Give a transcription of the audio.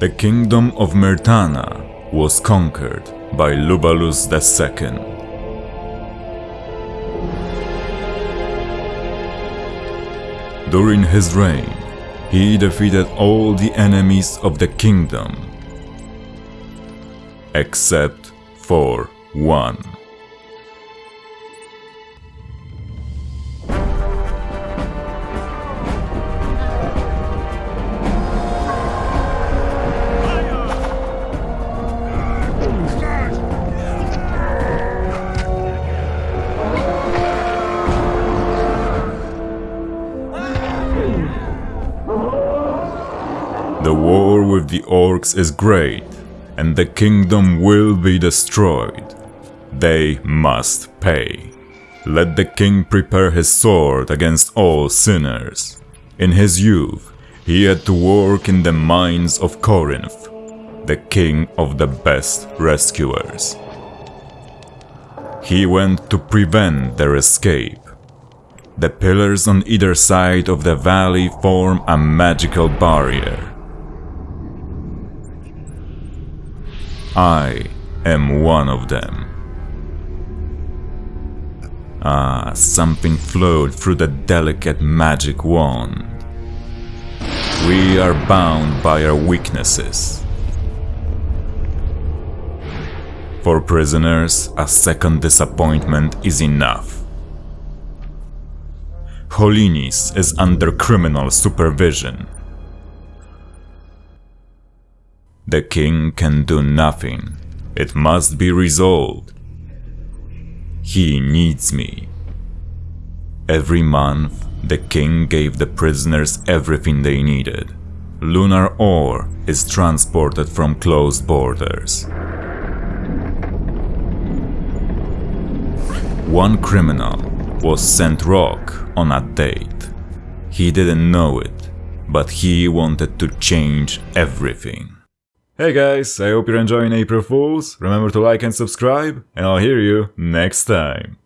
The kingdom of Myrtana was conquered by Lubalus II. During his reign, he defeated all the enemies of the kingdom, except for one. The war with the orcs is great, and the kingdom will be destroyed. They must pay. Let the king prepare his sword against all sinners. In his youth, he had to work in the mines of Corinth, the king of the best rescuers. He went to prevent their escape. The pillars on either side of the valley form a magical barrier. I am one of them. Ah, something flowed through the delicate magic wand. We are bound by our weaknesses. For prisoners, a second disappointment is enough. Holinis is under criminal supervision. The king can do nothing. It must be resolved. He needs me. Every month, the king gave the prisoners everything they needed. Lunar ore is transported from closed borders. One criminal was sent rock on a date. He didn't know it, but he wanted to change everything. Hey guys, I hope you're enjoying April Fools. Remember to like and subscribe, and I'll hear you next time.